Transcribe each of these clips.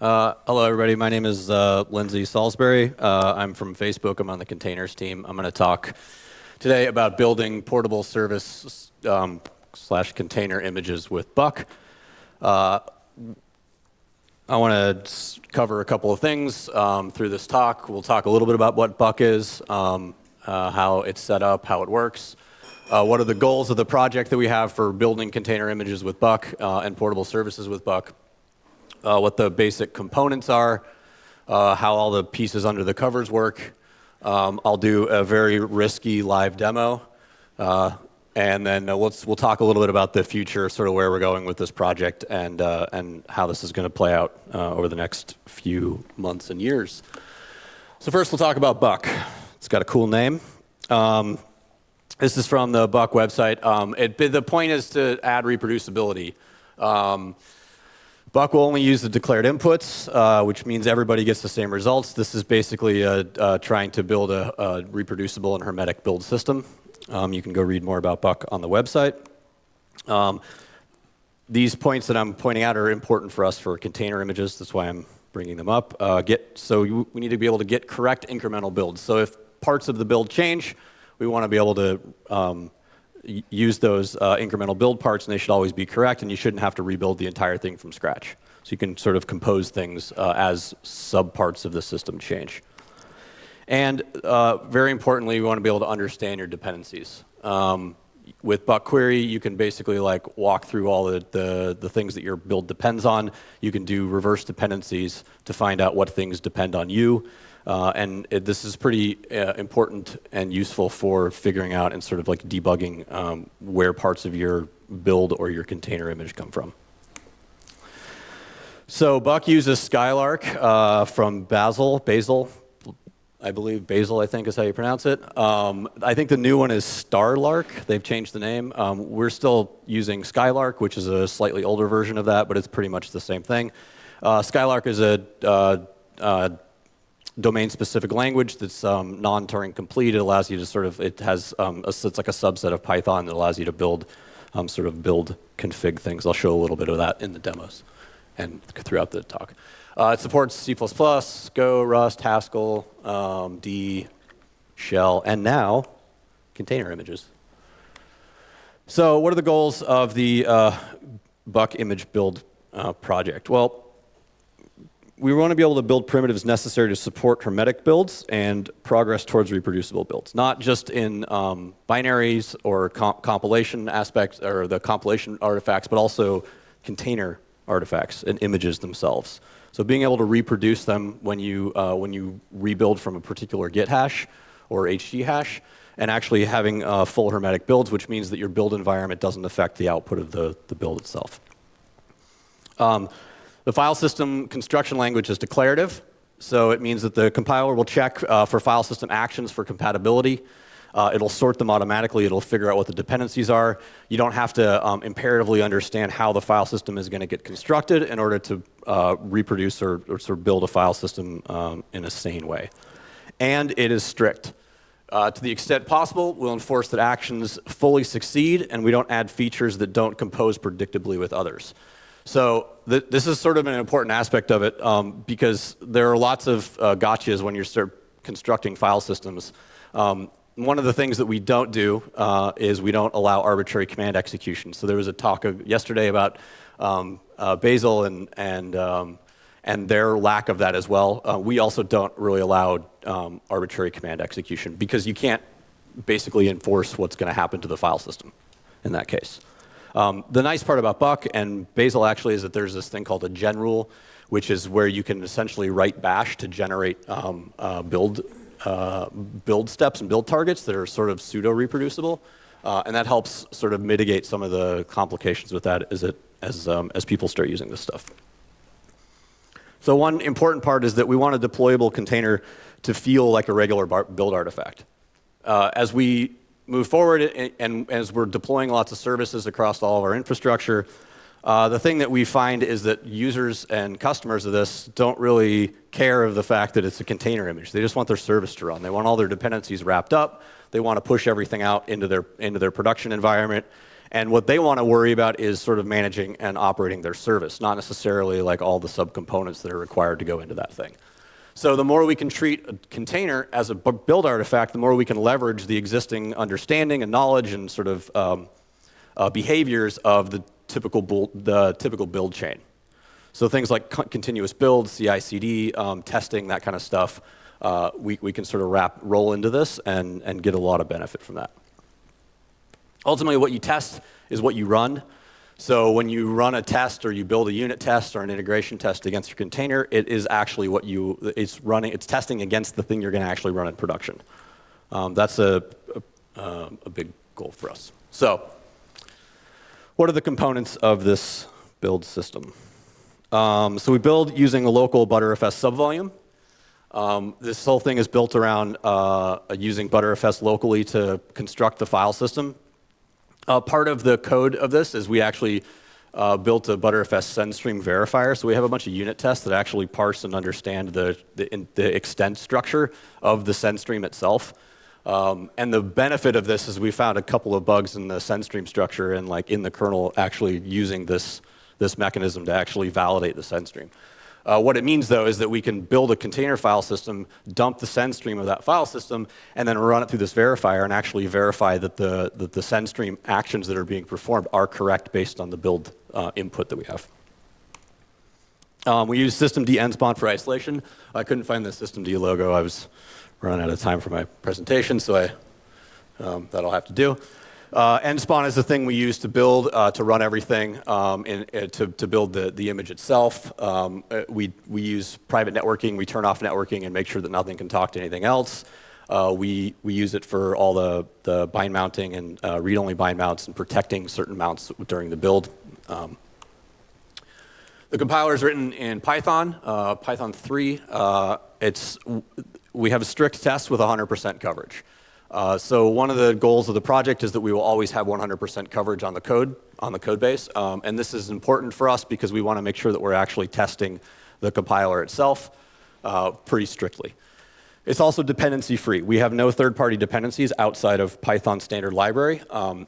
Uh, hello, everybody. My name is uh, Lindsay Salisbury. Uh, I'm from Facebook. I'm on the containers team. I'm going to talk today about building portable service um, slash container images with Buck. Uh, I want to cover a couple of things um, through this talk. We'll talk a little bit about what Buck is, um, uh, how it's set up, how it works, uh, what are the goals of the project that we have for building container images with Buck and portable services with Buck uh, what the basic components are, uh, how all the pieces under the covers work. Um, I'll do a very risky live demo. Uh, and then uh, let's, we'll talk a little bit about the future, sort of where we're going with this project and, uh, and how this is going to play out uh, over the next few months and years. So first we'll talk about Buck. It's got a cool name. Um, this is from the Buck website. Um, it, the point is to add reproducibility. Um, Buck will only use the declared inputs, uh, which means everybody gets the same results. This is basically uh, uh, trying to build a, a, reproducible and hermetic build system. Um, you can go read more about Buck on the website. Um, these points that I'm pointing out are important for us for container images. That's why I'm bringing them up. Uh, get, so you, we need to be able to get correct incremental builds. So if parts of the build change, we want to be able to um, use those uh, incremental build parts and they should always be correct and you shouldn't have to rebuild the entire thing from scratch. So you can sort of compose things uh, as subparts of the system change. And uh, very importantly, you want to be able to understand your dependencies. Um, with Buck Query, you can basically like walk through all the, the, the, things that your build depends on. You can do reverse dependencies to find out what things depend on you. Uh, and it, this is pretty uh, important and useful for figuring out and sort of like debugging um, where parts of your build or your container image come from. So Buck uses Skylark uh, from Bazel, Bazel, I believe Basil, I think is how you pronounce it. Um, I think the new one is Starlark. They've changed the name. Um, we're still using Skylark, which is a slightly older version of that, but it's pretty much the same thing. Uh, Skylark is a uh, uh, domain-specific language that's um, non-Turing complete. It allows you to sort of, it has, um, a, it's like a subset of Python that allows you to build, um, sort of build config things. I'll show a little bit of that in the demos and throughout the talk. Uh, it supports C++, Go, Rust, Haskell, um, D, Shell, and now container images. So what are the goals of the uh, Buck image build uh, project? Well, we want to be able to build primitives necessary to support hermetic builds and progress towards reproducible builds, not just in um, binaries or comp compilation aspects or the compilation artifacts, but also container artifacts and images themselves. So being able to reproduce them when you, uh, when you rebuild from a particular Git hash or HG hash, and actually having uh, full hermetic builds, which means that your build environment doesn't affect the output of the, the build itself. Um, the file system construction language is declarative, so it means that the compiler will check uh, for file system actions for compatibility. Uh, it'll sort them automatically. It'll figure out what the dependencies are. You don't have to um, imperatively understand how the file system is going to get constructed in order to uh, reproduce or, or, sort of build a file system um, in a sane way. And it is strict. Uh, to the extent possible, we'll enforce that actions fully succeed and we don't add features that don't compose predictably with others. So th this is sort of an important aspect of it um, because there are lots of uh, gotchas when you're start constructing file systems. Um, one of the things that we don't do uh, is we don't allow arbitrary command execution. So there was a talk yesterday about um, uh, Bazel and, and, um, and their lack of that as well. Uh, we also don't really allow um, arbitrary command execution because you can't basically enforce what's going to happen to the file system in that case. Um, the nice part about Buck and Bazel actually is that there's this thing called a gen rule, which is where you can essentially write bash to generate um, uh, build, uh, build steps and build targets that are sort of pseudo reproducible. Uh, and that helps sort of mitigate some of the complications with that as, it, as, um, as people start using this stuff. So one important part is that we want a deployable container to feel like a regular build artifact. Uh, as we move forward and, and, as we're deploying lots of services across all of our infrastructure, uh, the thing that we find is that users and customers of this don't really care of the fact that it's a container image. They just want their service to run. They want all their dependencies wrapped up. They want to push everything out into their, into their production environment. And what they want to worry about is sort of managing and operating their service, not necessarily like all the subcomponents that are required to go into that thing. So the more we can treat a container as a build artifact, the more we can leverage the existing understanding and knowledge and sort of um, uh, behaviors of the typical, build, the typical build chain. So things like continuous build, CI/CD, um, testing, that kind of stuff, uh, we, we can sort of wrap roll into this and, and get a lot of benefit from that. Ultimately, what you test is what you run. So when you run a test or you build a unit test or an integration test against your container, it is actually what you, it's running, it's testing against the thing you're going to actually run in production. Um, that's a, a, um, a, big goal for us. So what are the components of this build system? Um, so we build using a local Btrfs subvolume. Um, this whole thing is built around uh, using Btrfs locally to construct the file system uh, part of the code of this is we actually uh, built a Btrfs SendStream verifier. So we have a bunch of unit tests that actually parse and understand the, the, the extent structure of the SendStream itself. Um, and the benefit of this is we found a couple of bugs in the SendStream structure and like in the kernel actually using this, this mechanism to actually validate the SendStream. Uh, what it means, though, is that we can build a container file system, dump the send stream of that file system, and then run it through this verifier and actually verify that the, that the send stream actions that are being performed are correct based on the build uh, input that we have. Um, we use systemd nspawn for isolation. I couldn't find the systemd logo. I was running out of time for my presentation, so I, um, that I'll have to do. Uh, nspawn is the thing we use to build, uh, to run everything, um, in, uh, to, to build the, the image itself. Um, uh, we, we use private networking. We turn off networking and make sure that nothing can talk to anything else. Uh, we, we use it for all the, the bind mounting and uh, read-only bind mounts and protecting certain mounts during the build. Um, the compiler is written in Python, Python 3. It's, we have a strict test with 100% coverage. Uh, so one of the goals of the project is that we will always have 100% coverage on the code, on the code base. Um, and this is important for us because we want to make sure that we're actually testing the compiler itself uh, pretty strictly. It's also dependency free. We have no third-party dependencies outside of Python standard library. Um,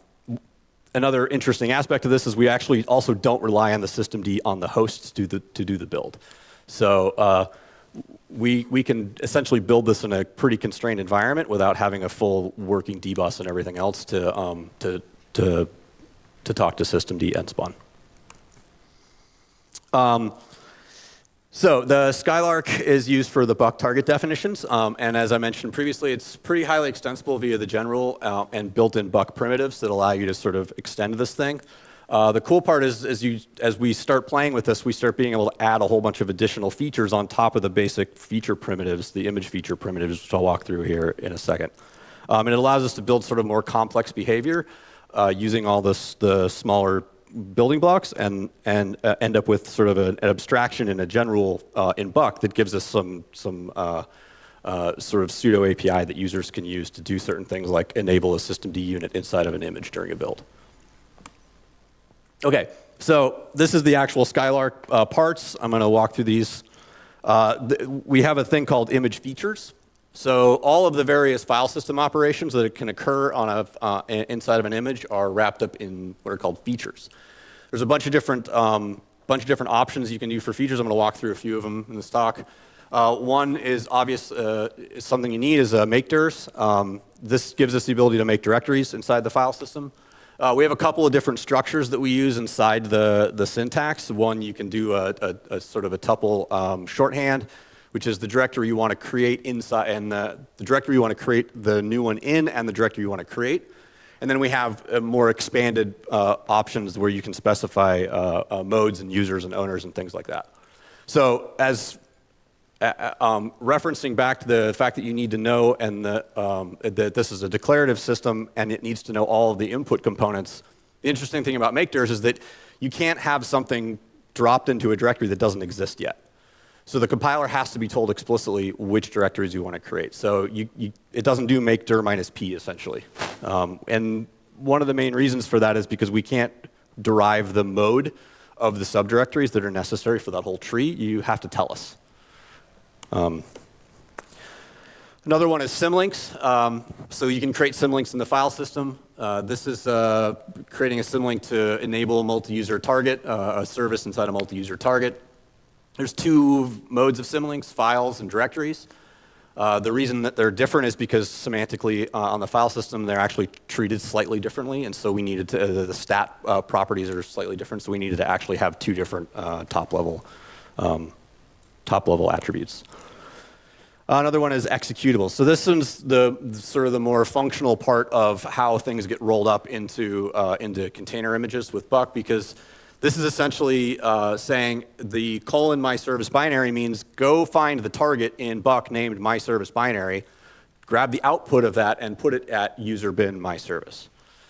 another interesting aspect of this is we actually also don't rely on the systemd on the hosts to to do the build. So uh, we, we can essentially build this in a pretty constrained environment without having a full working dbus and everything else to, um, to, to, to talk to systemd nspawn. Um, so the Skylark is used for the buck target definitions, um, and as I mentioned previously, it's pretty highly extensible via the genrule uh, and built-in buck primitives that allow you to sort of extend this thing. Uh, the cool part is as, you, as we start playing with this, we start being able to add a whole bunch of additional features on top of the basic feature primitives, the image feature primitives, which I'll walk through here in a second. Um, and it allows us to build sort of more complex behavior uh, using all this, the smaller building blocks and, and uh, end up with sort of an, an abstraction in a genrule uh, in Buck that gives us some, some uh, uh, sort of pseudo API that users can use to do certain things like enable a systemd unit inside of an image during a build. Okay, so this is the actual Skylark uh, parts. I'm going to walk through these. Uh, th we have a thing called image features. So all of the various file system operations that can occur on a, uh, inside of an image are wrapped up in what are called features. There's a bunch of different, um, bunch of different options you can do for features. I'm going to walk through a few of them in the stock. Uh, one is obvious, uh, something you need is uh, make dirs. Um, this gives us the ability to make directories inside the file system. Uh, we have a couple of different structures that we use inside the, the syntax. One, you can do a, a, a sort of a tuple um, shorthand, which is the directory you want to create inside, and the, the, directory you want to create the new one in, and the directory you want to create. And then we have uh, more expanded uh, options where you can specify uh, uh, modes and users and owners and things like that. So as uh, uh, um, referencing back to the fact that you need to know and the, um, that this is a declarative system and it needs to know all of the input components. The interesting thing about make dirs is that you can't have something dropped into a directory that doesn't exist yet. So the compiler has to be told explicitly which directories you want to create. So you, you, it doesn't do make dir minus p essentially. Um, and one of the main reasons for that is because we can't derive the mode of the subdirectories that are necessary for that whole tree. You have to tell us. Um, Another one is symlinks. Um, so you can create symlinks in the file system. Uh, this is uh, creating a symlink to enable a multi-user target, uh, a service inside a multi-user target. There's two modes of symlinks, files and directories. Uh, the reason that they're different is because semantically uh, on the file system they're actually treated slightly differently, and so we needed to, uh, the stat properties are slightly different, so we needed to actually have two different uh, top level um, top level attributes. Another one is executable. So this is the sort of the more functional part of how things get rolled up into uh, into container images with Buck because this is essentially uh, saying the colon my service binary means go find the target in Buck named my service binary, grab the output of that and put it at user bin my service.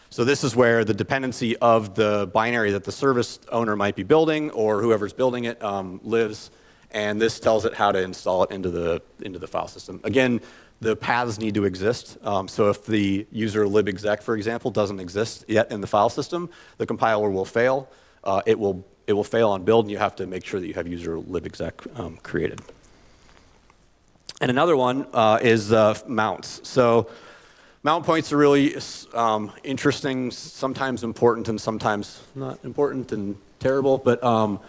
So this is where the dependency of the binary that the service owner might be building or whoever's building it um, lives and this tells it how to install it into the, into the file system. Again, the paths need to exist. Um, so if the user libexec, for example, doesn't exist yet in the file system, the compiler will fail. Uh, it, will, it will fail on build, and you have to make sure that you have user libexec um, created. And another one uh, is uh, mounts. So mount points are really um, interesting, sometimes important, and sometimes not important and terrible. But um,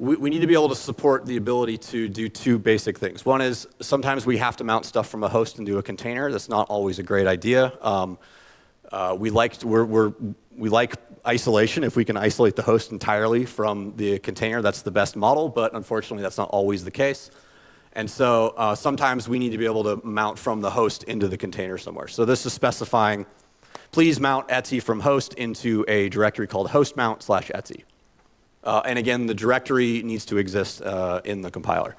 we, we, need to be able to support the ability to do two basic things. One is sometimes we have to mount stuff from a host into a container. That's not always a great idea. Um, uh, we like we're, we're, we like isolation. If we can isolate the host entirely from the container, that's the best model. But unfortunately, that's not always the case. And so uh, sometimes we need to be able to mount from the host into the container somewhere. So this is specifying, please mount etc from host into a directory called host mount slash etc. Uh, and again, the directory needs to exist uh, in the compiler.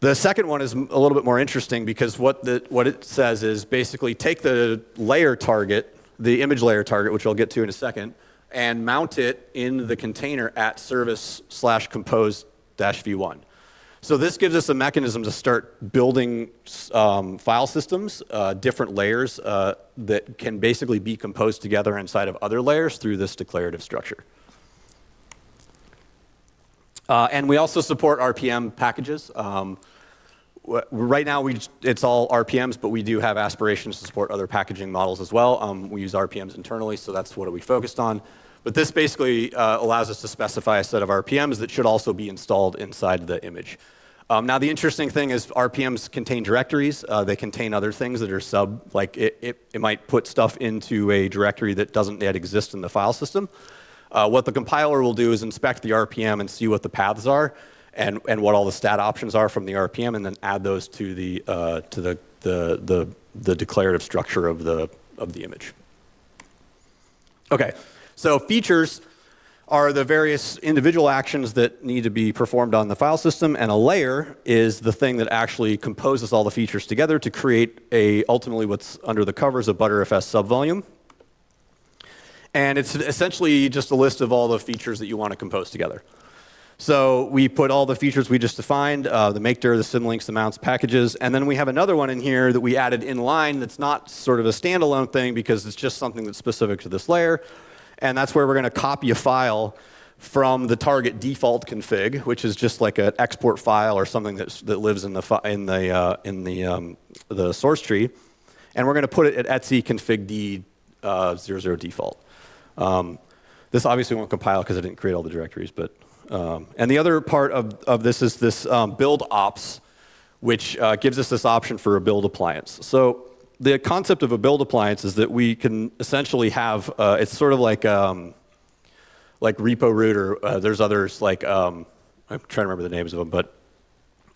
The second one is a little bit more interesting because what, the, what it says is basically take the layer target, the image layer target, which I'll get to in a second, and mount it in the container at service slash compose dash v1. So this gives us a mechanism to start building um, file systems, uh, different layers uh, that can basically be composed together inside of other layers through this declarative structure. Uh, and we also support RPM packages. Um, right now, we it's all RPMs, but we do have aspirations to support other packaging models as well. Um, we use RPMs internally, so that's what we focused on. But this basically uh, allows us to specify a set of RPMs that should also be installed inside the image. Um, now, the interesting thing is RPMs contain directories. Uh, they contain other things that are sub, like it, it, it might put stuff into a directory that doesn't yet exist in the file system. Uh, what the compiler will do is inspect the RPM and see what the paths are and, and what all the stat options are from the RPM and then add those to the, uh, to the, the, the, the declarative structure of the, of the image. Okay, so features are the various individual actions that need to be performed on the file system, and a layer is the thing that actually composes all the features together to create a ultimately what's under the covers of Btrfs subvolume. And it's essentially just a list of all the features that you want to compose together. So we put all the features we just defined, uh, the makedir, the symlinks, the mounts, packages, and then we have another one in here that we added in line that's not sort of a standalone thing because it's just something that's specific to this layer. And that's where we're going to copy a file from the target default config, which is just like an export file or something that's, that lives in the, in the, uh, in the, um, the source tree. And we're going to put it at etc config d uh, 00 default. Um, this obviously won't compile because I didn't create all the directories, but um, and the other part of, of this is this um, build ops, which uh, gives us this option for a build appliance. So the concept of a build appliance is that we can essentially have uh, it's sort of like um, like repo root or uh, there's others like um, I'm trying to remember the names of them, but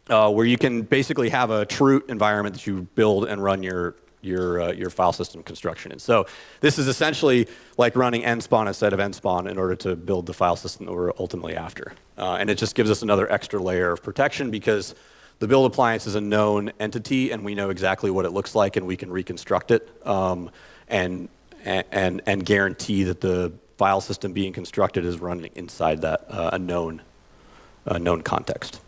uh, where you can basically have a true environment that you build and run your your, uh, your file system construction. And so this is essentially like running nspawn instead of nspawn in order to build the file system that we're ultimately after. Uh, and it just gives us another extra layer of protection because the build appliance is a known entity and we know exactly what it looks like and we can reconstruct it um, and, and, and guarantee that the file system being constructed is running inside that uh, a known, known context.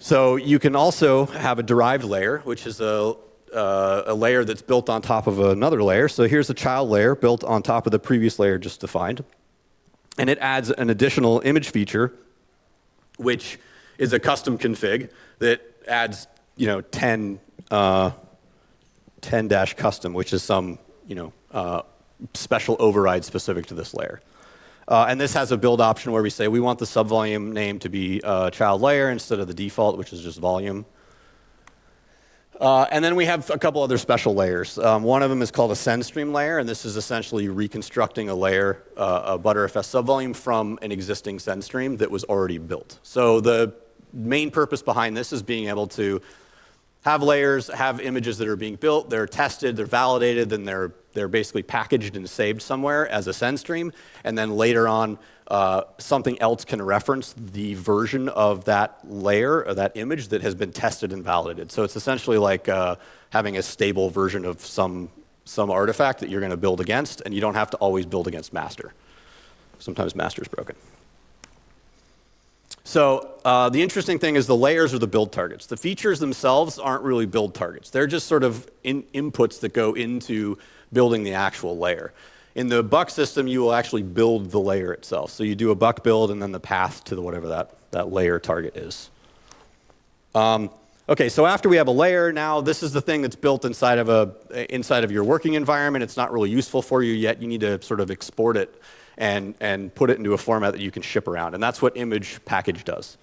So you can also have a derived layer, which is a uh, a layer that's built on top of another layer. So here's a child layer built on top of the previous layer just defined. And it adds an additional image feature, which is a custom config that adds you know, 10 uh, 10 dash custom, which is some you know uh, special override specific to this layer. Uh, and this has a build option where we say we want the subvolume name to be uh, child layer instead of the default, which is just volume. Uh, and then we have a couple other special layers. Um, one of them is called a send stream layer, and this is essentially reconstructing a layer, uh, a Btrfs subvolume from an existing send stream that was already built. So the main purpose behind this is being able to have layers, have images that are being built, they're tested, they're validated, then they're, they're basically packaged and saved somewhere as a send stream, and then later on, uh, something else can reference the version of that layer or that image that has been tested and validated. So it's essentially like uh, having a stable version of some, some artifact that you're going to build against, and you don't have to always build against master. Sometimes master is broken. So uh, the interesting thing is the layers are the build targets. The features themselves aren't really build targets. They're just sort of in inputs that go into building the actual layer. In the buck system, you will actually build the layer itself. So you do a buck build and then the path to the whatever that, that layer target is. Um, okay, so after we have a layer, now this is the thing that's built inside of, a, inside of your working environment. It's not really useful for you yet. You need to sort of export it and, and put it into a format that you can ship around. And that's what image package does.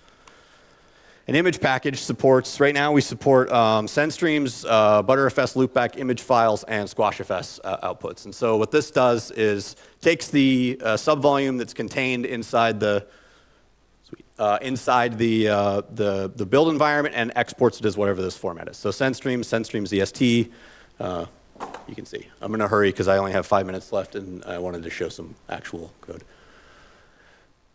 An image package supports, right now we support um, SendStreams, uh, Btrfs loopback image files, and SquashFS uh, outputs. And so what this does is takes the uh, subvolume that's contained inside the uh, inside the, uh, the, the build environment and exports it as whatever this format is. So SendStreams, SendStreams EST, uh, you can see. I'm in a hurry because I only have five minutes left and I wanted to show some actual code.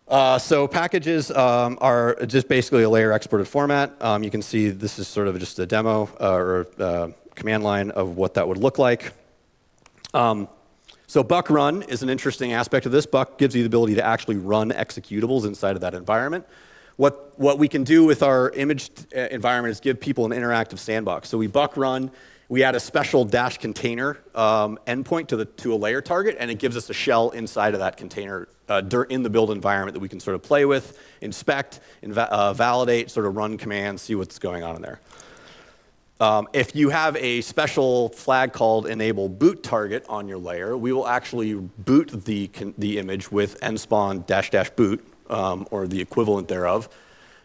Uh, so packages um, are just basically a layer exported format. Um, you can see this is sort of just a demo uh, or uh, command line of what that would look like. Um, so Buck Run is an interesting aspect of this. Buck gives you the ability to actually run executables inside of that environment. What, what we can do with our image uh, environment is give people an interactive sandbox. So we Buck Run we add a special dash container um, endpoint to, the, to a layer target, and it gives us a shell inside of that container uh, in the build environment that we can sort of play with, inspect, inva uh, validate, sort of run commands, see what's going on in there. Um, if you have a special flag called enable boot target on your layer, we will actually boot the, the image with nspawn dash dash boot, um, or the equivalent thereof,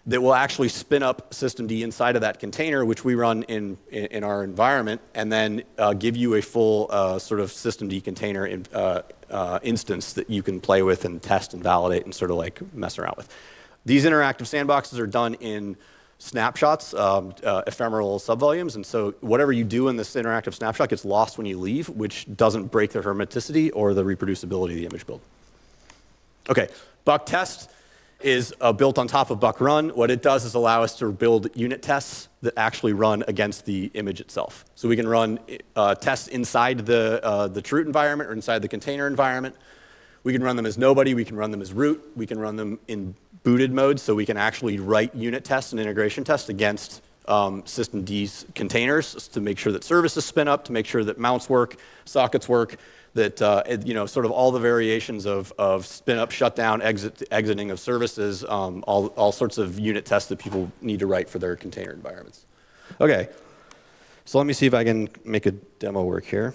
that will actually spin up systemd inside of that container, which we run in, in, in our environment, and then uh, give you a full uh, sort of systemd container in, uh, uh, instance that you can play with and test and validate and sort of like mess around with. These interactive sandboxes are done in snapshots, um, uh, ephemeral subvolumes, and so whatever you do in this interactive snapshot gets lost when you leave, which doesn't break the hermeticity or the reproducibility of the image build. Okay, buck test is uh, built on top of Buck Run. What it does is allow us to build unit tests that actually run against the image itself. So we can run uh, tests inside the, uh, the root environment or inside the container environment. We can run them as nobody. We can run them as root. We can run them in booted mode, so we can actually write unit tests and integration tests against um, systemd's containers to make sure that services spin up, to make sure that mounts work, sockets work, that uh, you know sort of all the variations of, of spin up, shutdown, exit, exiting of services, um, all, all sorts of unit tests that people need to write for their container environments. Okay, so let me see if I can make a demo work here.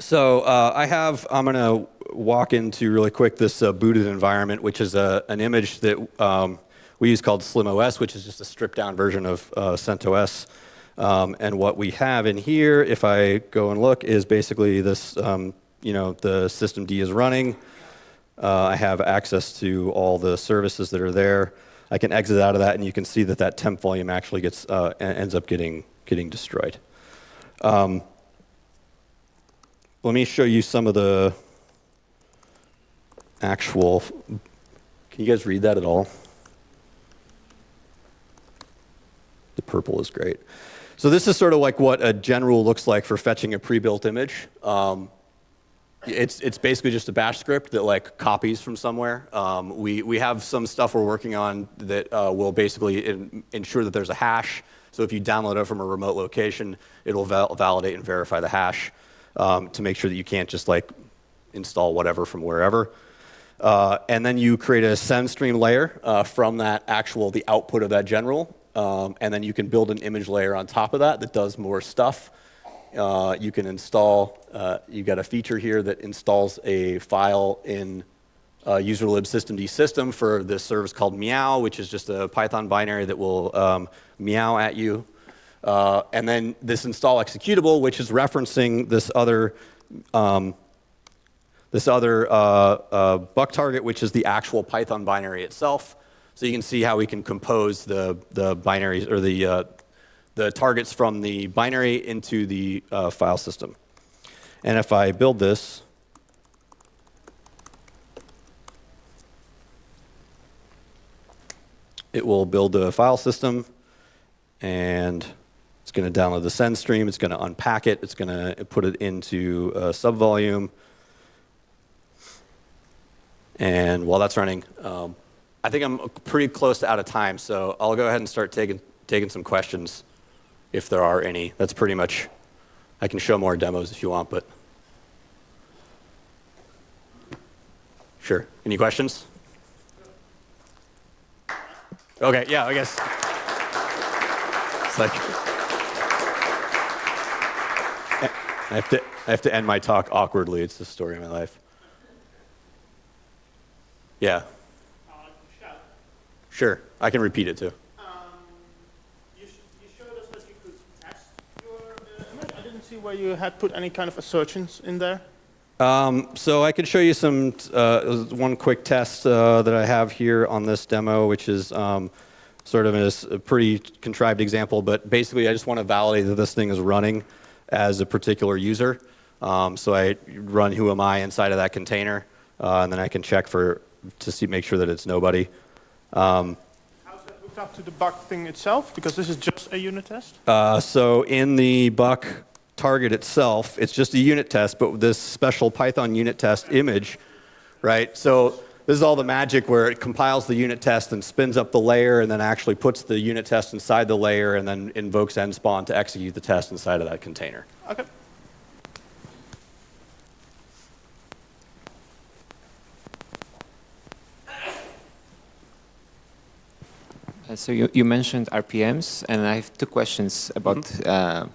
So uh, I have, I'm going to walk into really quick this uh, booted environment, which is a, an image that um, we use called SlimOS, which is just a stripped down version of uh, CentOS. Um, and what we have in here, if I go and look, is basically this, um, you know, the systemd is running. Uh, I have access to all the services that are there. I can exit out of that, and you can see that that temp volume actually gets uh, ends up getting getting destroyed. Um, let me show you some of the actual. Can you guys read that at all? The purple is great. So this is sort of like what a genrule looks like for fetching a pre-built image. Um, it's, it's basically just a bash script that like copies from somewhere. Um, we, we have some stuff we're working on that uh, will basically in, ensure that there's a hash. So if you download it from a remote location, it'll val validate and verify the hash um, to make sure that you can't just like install whatever from wherever. Uh, and then you create a send stream layer uh, from that actual, the output of that genrule. Um, and then you can build an image layer on top of that that does more stuff. Uh, you can install, uh, you got a feature here that installs a file in uh, userlib systemd system for this service called meow, which is just a Python binary that will um, meow at you. Uh, and then this install executable, which is referencing this other um, this other uh, uh, buck target, which is the actual Python binary itself. So you can see how we can compose the, the binaries or the, uh, the targets from the binary into the uh, file system. And if I build this, it will build the file system and it's going to download the send stream. It's going to unpack it. It's going to put it into a subvolume. And while that's running, um, I think I'm pretty close to out of time, so I'll go ahead and start taking, taking some questions if there are any. That's pretty much, I can show more demos if you want, but. Sure. Any questions? Okay, yeah, I guess. It's like. I have to, I have to end my talk awkwardly. It's the story of my life. Yeah. Sure, I can repeat it too. Um, you, sh you, showed us that you could test your uh, image. I didn't see where you had put any kind of assertions in there. Um, so I could show you some uh, one quick test uh, that I have here on this demo, which is um, sort of a, a pretty contrived example. But basically, I just want to validate that this thing is running as a particular user. Um, so I run who am I inside of that container, uh, and then I can check for to see make sure that it's nobody. Um, How's that hooked up to the buck thing itself? Because this is just a unit test. Uh, so in the buck target itself, it's just a unit test, but this special Python unit test image, right? So this is all the magic where it compiles the unit test and spins up the layer and then actually puts the unit test inside the layer and then invokes nspawn to execute the test inside of that container. Okay. Uh, so you, you mentioned RPMs, and I have two questions about mm -hmm. uh,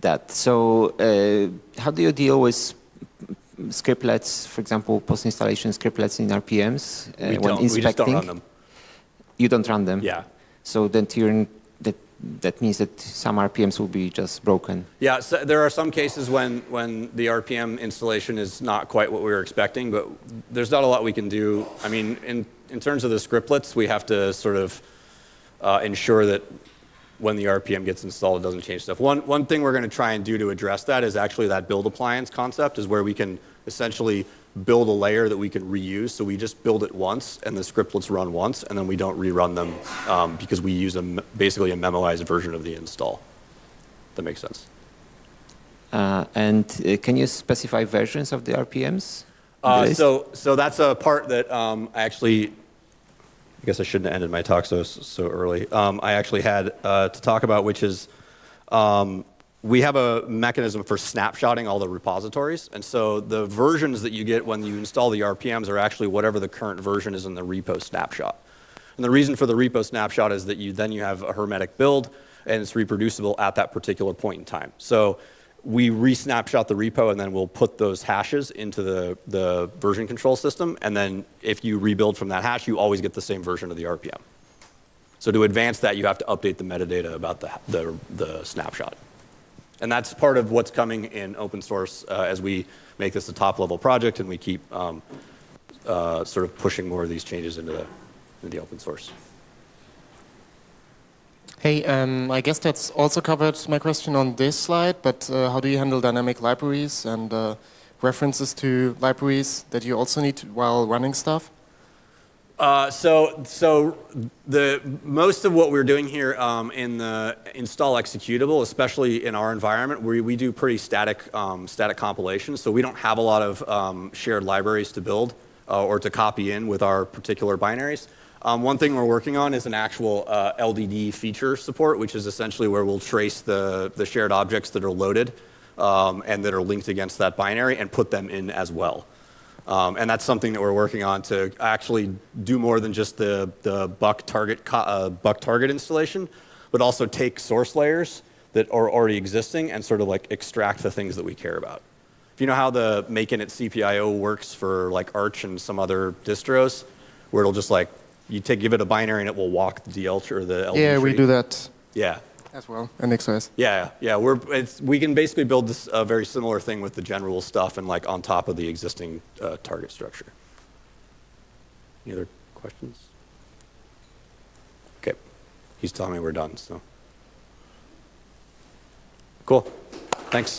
that. So uh, how do you deal with scriptlets, for example, post-installation scriptlets in RPMs uh, when don't. inspecting? We just don't run them. You don't run them? Yeah. So then that, that means that some RPMs will be just broken? Yeah, so there are some cases when, when the RPM installation is not quite what we were expecting, but there's not a lot we can do. I mean, in, in terms of the scriptlets, we have to sort of uh, ensure that when the RPM gets installed, it doesn't change stuff. One, one thing we're going to try and do to address that is actually that build appliance concept is where we can essentially build a layer that we can reuse. So we just build it once, and the scriptlets run once, and then we don't rerun them um, because we use a, basically a memoized version of the install. That makes sense. Uh, and uh, can you specify versions of the RPMs? Uh, so, so that's a part that um, I actually, I guess I shouldn't have ended my talk so so early. Um, I actually had uh, to talk about, which is um, we have a mechanism for snapshotting all the repositories. And so the versions that you get when you install the RPMs are actually whatever the current version is in the repo snapshot. And the reason for the repo snapshot is that you then you have a hermetic build and it's reproducible at that particular point in time. So we re-snapshot the repo and then we'll put those hashes into the, the version control system. And then if you rebuild from that hash, you always get the same version of the RPM. So to advance that, you have to update the metadata about the, the, the snapshot. And that's part of what's coming in open source uh, as we make this a top level project and we keep um, uh, sort of pushing more of these changes into the, into the open source. Hey, um, I guess that's also covered my question on this slide, but uh, how do you handle dynamic libraries and uh, references to libraries that you also need while running stuff? Uh, so, so the most of what we're doing here um, in the install executable, especially in our environment, we, we do pretty static um, static compilations. So we don't have a lot of um, shared libraries to build uh, or to copy in with our particular binaries. Um, one thing we're working on is an actual uh, LDD feature support, which is essentially where we'll trace the the shared objects that are loaded um, and that are linked against that binary and put them in as well. Um, and that's something that we're working on to actually do more than just the, the buck target, uh, buck target installation, but also take source layers that are already existing and sort of like extract the things that we care about. If you know how the mkinitcpio works for like Arch and some other distros, where it'll just like, you take, give it a binary and it will walk the DL or the LD Yeah, we do that Yeah. as well, and XOS. Yeah, yeah, we're, it's, we can basically build this, a very similar thing with the genrule stuff and like on top of the existing uh, target structure. Any other questions? Okay, he's telling me we're done, so. Cool, thanks.